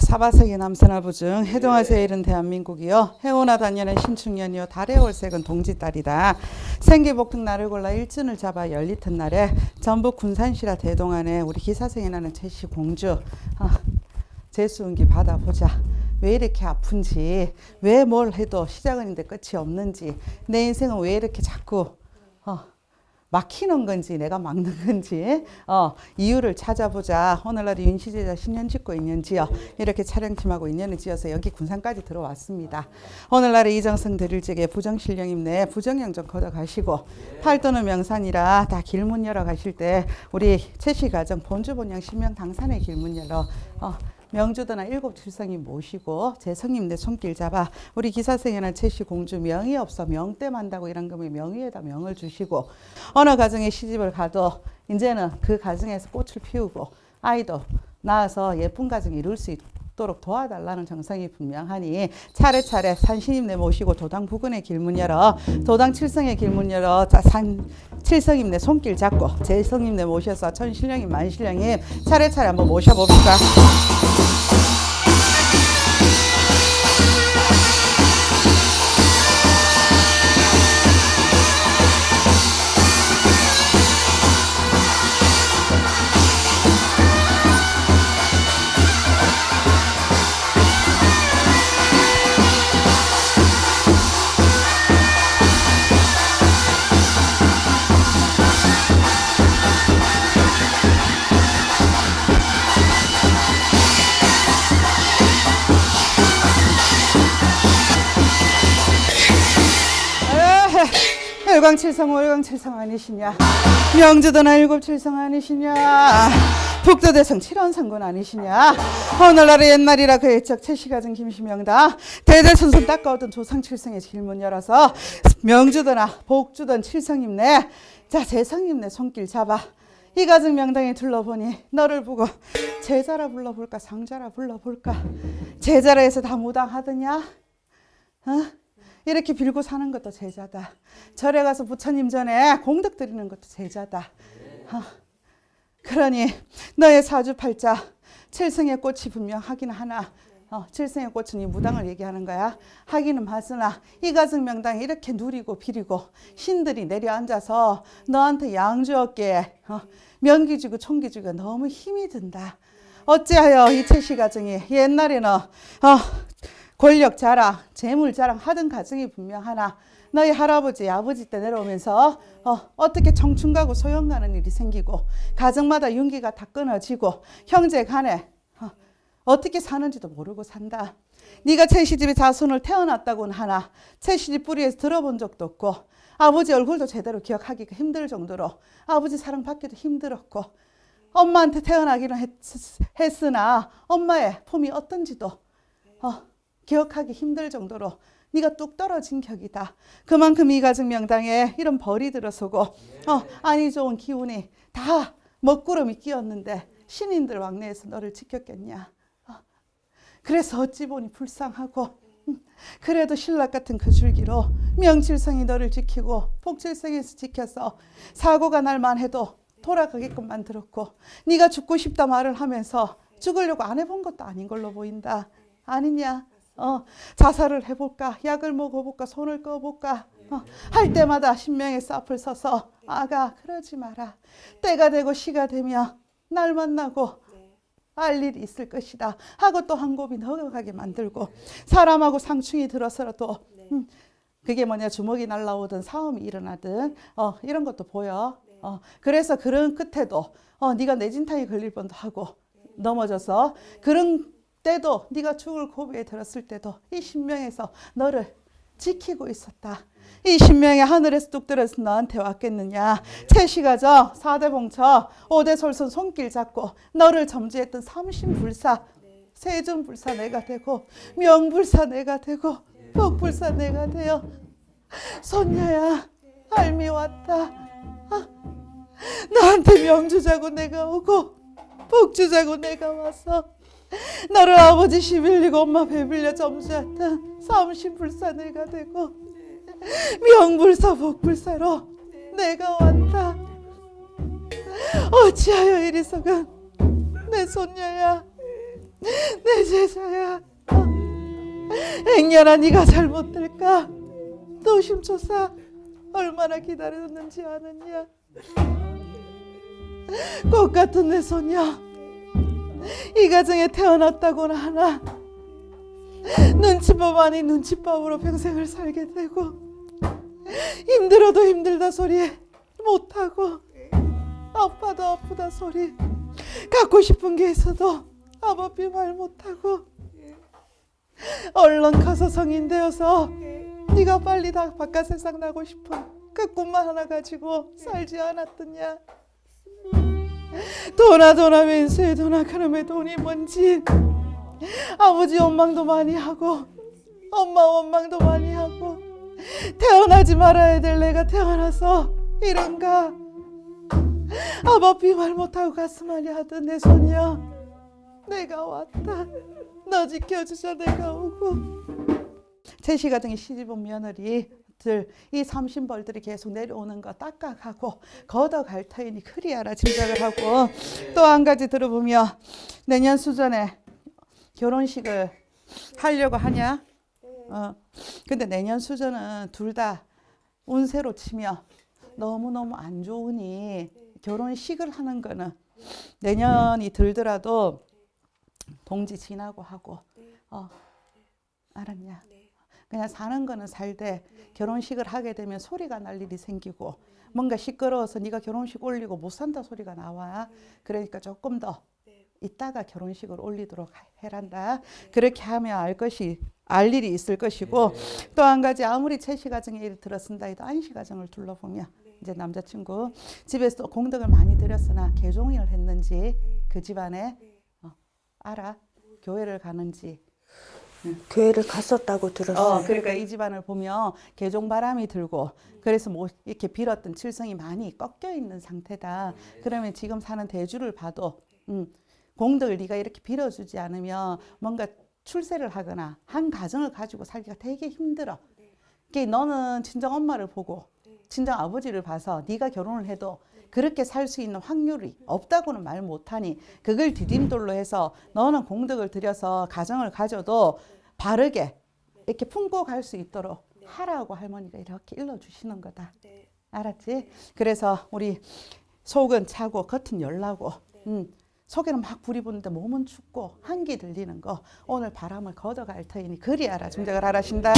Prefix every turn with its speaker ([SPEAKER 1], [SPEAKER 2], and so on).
[SPEAKER 1] 사바세기 남서나부중 해동화 제일은 대한민국이요. 해오나 단년은 신축년이요. 달의 월색은 동지달이다. 생기복등 날을 골라 일진을 잡아 열리튼 날에 전북 군산시라 대동안에 우리 기사생이 나는 제시 공주. 아, 제수운기 받아보자 왜 이렇게 아픈지 왜 뭘 해도 시작은 인데 끝이 없는지 내 인생은 왜 이렇게 자꾸 어, 막히는 건지 내가 막는 건지 어, 이유를 찾아보자. 오늘날 윤시제자 신년 짓고 있는지요. 이렇게 촬영팀하고 인연을 지어서 여기 군산까지 들어왔습니다. 오늘날에 이정성 드릴 적에 부정신령임내 부정령 좀 걷어가시고 팔도는 명산이라 다 길문 열어 가실 때 우리 최씨 가정 본주 본영 신명 당산의 길문 열어 어, 명주도나 일곱 칠성이 모시고 제 성님 내 손길 잡아 우리 기사생에는 최씨 공주 명이 없어 명때 만다고 이런 거면 명의에다 명을 주시고 어느 가정에 시집을 가도 이제는 그 가정에서 꽃을 피우고 아이도 낳아서 예쁜 가정 이룰 수 있도록 도와달라는 정성이 분명하니 차례차례 산신임내 모시고 도당 부근의 길문 열어 도당 칠성의 길문 열어 산 칠성임내 손길 잡고 제성임내 모셔서 천신령님 만신령님 차례차례 한번 모셔봅시다. 일광칠성 월광칠성 아니시냐? 명주도나 일곱칠성 아니시냐? 북도대성 칠원성군 아니시냐? 오늘날의 옛날이라 그 애적 최씨가정 김시명다. 대대손손 닦아오던 조상칠성의 길문 열어서 명주도나 복주던 칠성임내 자 제성임내 손길 잡아. 이 가정 명당에 둘러보니 너를 보고 제자라 불러볼까 상자라 불러볼까? 제자라 해서 다 무당하더냐? 어? 이렇게 빌고 사는 것도 제자다. 절에 가서 부처님 전에 공덕 드리는 것도 제자다. 어. 그러니 너의 사주팔자 칠성의 꽃이 분명 하긴 하나 어, 칠성의 꽃은 이 무당을 얘기하는 거야. 하기는 맞으나 이 가정 명당에 이렇게 누리고 비리고 신들이 내려앉아서 너한테 양주었기에 어, 명기 주고 총기 주고 너무 힘이 든다. 어찌하여 이 최씨 가정이 옛날에는 어, 권력 자랑, 재물 자랑 하던 가정이 분명 하나 너희 할아버지, 아버지 때 내려오면서 어, 떻게 청춘 가고 소영 가는 일이 생기고 가정마다 윤기가 다 끊어지고 형제 간에 어, 떻게 사는지도 모르고 산다. 네가 채시집에 자손을 태어났다고는 하나 채시집 뿌리에서 들어본 적도 없고 아버지 얼굴도 제대로 기억하기가 힘들 정도로 아버지 사랑받기도 힘들었고 엄마한테 태어나기는 했, 했으나 엄마의 품이 어떤지도 어, 기억하기 힘들 정도로 네가 뚝 떨어진 격이다. 그만큼 이 가정 명당에 이런 벌이 들어서고 어, 아니 좋은 기운이 다 먹구름이 끼었는데 신인들 왕래에서 너를 지켰겠냐. 어, 그래서 어찌 보니 불쌍하고 음, 그래도 신락 같은 그 줄기로 명칠성이 너를 지키고 복칠성에서 지켜서 사고가 날만 해도 돌아가게끔 만들었고 네가 죽고 싶다 말을 하면서 죽으려고 안 해본 것도 아닌 걸로 보인다. 아니냐? 어, 자살을 해볼까? 약을 먹어볼까? 손을 꺼볼까? 어, 할 때마다 신명에서 앞을 서서 아가 그러지 마라. 때가 되고 시가 되면 날 만나고 알 일이 있을 것이다. 하고 또 한 곱이 넘어가게 만들고 사람하고 상충이 들어서라도 음, 그게 뭐냐 주먹이 날라오든 싸움이 일어나든 어, 이런 것도 보여. 어, 그래서 그런 끝에도 어, 네가 내진탕에 걸릴 뻔도 하고 넘어져서 그런 때도 네가 죽을 고비에 들었을 때도 이 신명에서 너를 지키고 있었다. 이 신명이 하늘에서 뚝 떨어져서 너한테 왔겠느냐. 채시가정, 사대봉처, 오대솔선 손길 잡고 너를 점지했던 삼신불사, 세존불사 내가 되고 명불사 내가 되고 복불사 내가 되어 손녀야 알미 왔다. 아, 너한테 명주자고 내가 오고 복주자고 내가 와서 너를 아버지 시빌리고 엄마 배빌려 점수했던 삼신불사내가 되고 명불사 복불사로 내가 왔다. 어찌하여 이리서건 내 손녀야 내 제자야? 행여나 네가 잘못될까? 노심초사 얼마나 기다렸는지 아느냐? 꽃 같은 내 손녀 이 가정에 태어났다고나 하나? 눈치밥 아닌 눈치밥으로 평생을 살게 되고 힘들어도 힘들다 소리 못하고 아파도 아프다 소리 갖고 싶은 게 있어도 아버지 말 못하고 얼른 커서 성인 되어서 네가 빨리 다 바깥 세상 나고 싶은 그 꿈만 하나 가지고 살지 않았더냐 도나 도나 그놈의 돈이 뭔지. 아버지 원망도 많이 하고 엄마 원망도 많이 하고. 태어나지 말아야 될 내가 태어나서 이런가? 아버지 말 못하고 가슴 앓이 하던 내 손녀 내가 왔다. 너 지켜주자 내가 오고. 제시 가정의 시집 온 며느리 들 이 삼신벌들이 계속 내려오는 거 닦아가고 걷어갈 터이니 그리하라 짐작을 하고 또 한 가지 들어보면 내년 수전에 결혼식을 하려고 하냐? 어. 근데 내년 수전은 둘 다 운세로 치면 너무너무 안 좋으니 결혼식을 하는 거는 내년이 들더라도 동지 지나고 하고. 어. 알았냐? 그냥 사는 거는 살되 결혼식을 하게 되면 소리가 날 일이 생기고 뭔가 시끄러워서 네가 결혼식 올리고 못 산다 소리가 나와. 그러니까 조금 더 이따가 결혼식을 올리도록 해란다. 그렇게 하면 알 것이 알 일이 있을 것이고 또 한 가지 아무리 채시 가정에 일을 들었습니다. 해도 안시 가정을 둘러보면 이제 남자친구 집에서 공덕을 많이 들였으나 개종을 했는지 그 집안에 어, 알아? 교회를 가는지
[SPEAKER 2] 교회를 갔었다고 들었어요.
[SPEAKER 1] 어, 그러니까 이 집안을 보면 개종 바람이 들고 그래서 뭐 이렇게 빌었던 칠성이 많이 꺾여 있는 상태다. 그러면 지금 사는 대주를 봐도 음, 공덕을 네가 이렇게 빌어주지 않으면 뭔가 출세를 하거나 한 가정을 가지고 살기가 되게 힘들어. 그게 너는 친정 엄마를 보고 친정 아버지를 봐서 네가 결혼을 해도 그렇게 살 수 있는 확률이 없다고는 말 못하니 그걸 디딤돌로 해서 너는 공덕을 들여서 가정을 가져도 바르게 이렇게 품고 갈 수 있도록 하라고 할머니가 이렇게 일러주시는 거다. 알았지? 그래서 우리 속은 차고 겉은 열나고 음, 속에는 막 불이 붙는데 몸은 춥고 한기 들리는 거 오늘 바람을 걷어갈 터이니 그리 알아 짐작을 하라신다.